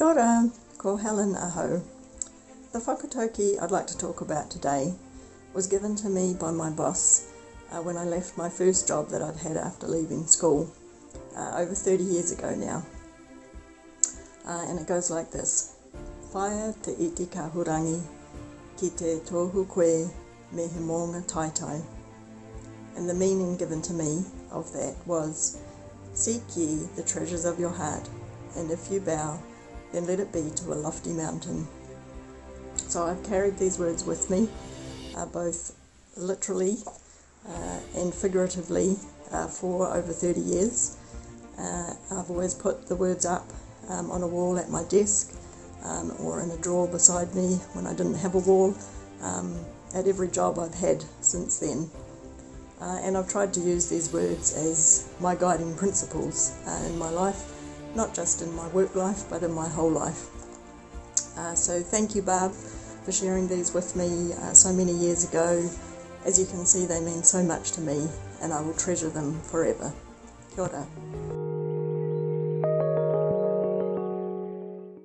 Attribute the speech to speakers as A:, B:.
A: Kia ora, ko Helen Aho. The whakatauki I'd like to talk about today was given to me by my boss uh, when I left my first job that I'd had after leaving school uh, over 30 years ago now. Uh, and it goes like this. Whaia te iti kahurangi ki te tohu koe me he maunga teitei. And the meaning given to me of that was, Seek ye the treasures of your heart, and if you bow, then let it be to a lofty mountain. So I've carried these words with me, uh, both literally uh, and figuratively, uh, for over 30 years. Uh, I've always put the words up um, on a wall at my desk um, or in a drawer beside me when I didn't have a wall um, at every job I've had since then. Uh, and I've tried to use these words as my guiding principles uh, in my life, not just in my work life, but in my whole life. Uh, so thank you, Barb, for sharing these with me uh, so many years ago. As you can see, they mean so much to me, and I will treasure them forever. Kia ora.